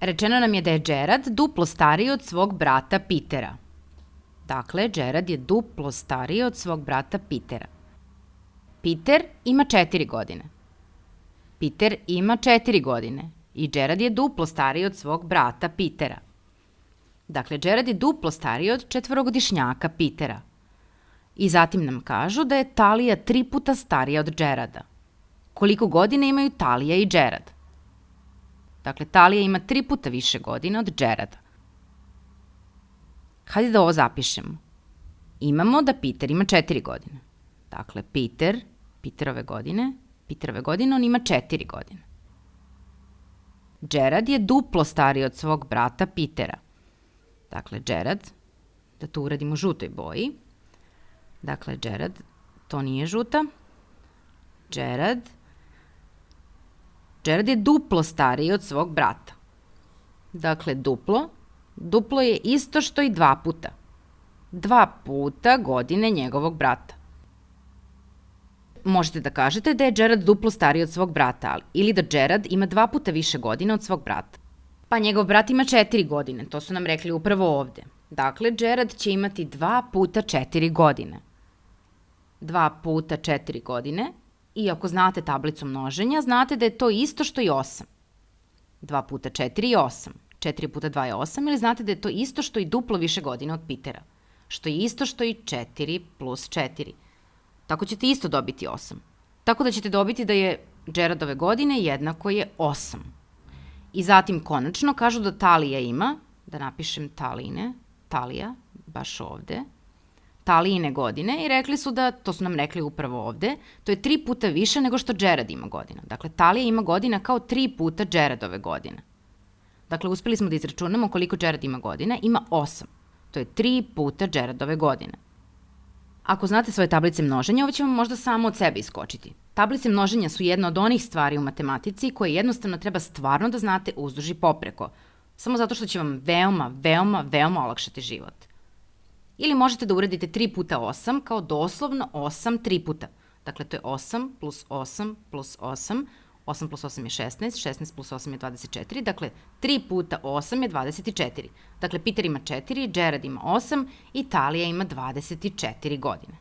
Rečeno nam je da je Gerard duplo stariji od svog brata Pitera. Dakle, Gerard je duplo stariji od svog brata Pitera. Peter ima četiri godine. Peter ima četiri godine i Gerard je duplo stariji od svog brata Pitera. Dakle, Gerard je duplo stariji od četvorogodišnjaka Pitera. I zatim nam kažu da je Talija tri puta starija od Gerada. Koliko godine imaju Talija i Gerard? Dakle, Talija ima tri puta više godina od Gerada. Hajde da ovo zapišemo. Imamo da Peter ima četiri godine. Dakle, Peter, Peterove godine, Peterove godine, on ima četiri godine. Gerard je duplo stariji od svog brata Petera. Dakle, Gerard, da to uradimo žutoj boji. Dakle, Gerard, to nije žuta. Gerard, Gerard je duplo stariji od svog brata. Dakle, duplo, duplo je isto što i dva puta. Dva puta godine njegovog brata. Možete da kažete da je Gerard duplo stariji od svog brata, ali, ili da Gerard ima dva puta više godina od svog brata. Pa njegov brat ima četiri godine, to su nam rekli upravo ovde. Dakle, Gerard će imati dva puta četiri godine. Dva puta četiri godine i ako znate tablicu množenja, znate da je to isto što i 8. 2 puta 4 je 8. 4 puta 2 je 8 ili znate da je to isto što i duplo više godina od Pitera. Što je isto što i 4 plus 4. Tako ćete isto dobiti 8. Tako da ćete dobiti da je Gerardove godine jednako je 8. I zatim konačno kažu da Talija ima, da napišem Taline, Talija, baš ovde, Talijine godine i rekli su da, to su nam rekli upravo ovde, to je tri puta više nego što Gerard ima godina. Dakle, Talija ima godina kao tri puta Gerardove godine. Dakle, uspeli smo da izračunamo koliko Gerard ima godina. Ima osam. To je tri puta Gerardove godine. Ako znate svoje tablice množenja, ovo će vam možda samo od sebe iskočiti. Tablice množenja su jedna od onih stvari u matematici koje jednostavno treba stvarno da znate uzduži popreko, samo zato što će vam veoma, veoma, veoma olakšati život. Ili možete da uradite 3 puta 8 kao doslovno 8 3 puta. Dakle, to je 8 plus 8 plus 8. 8 plus 8 je 16, 16 plus 8 je 24, dakle 3 puta 8 je 24. Dakle, Peter ima 4, Gerard ima 8, Italija ima 24 godine.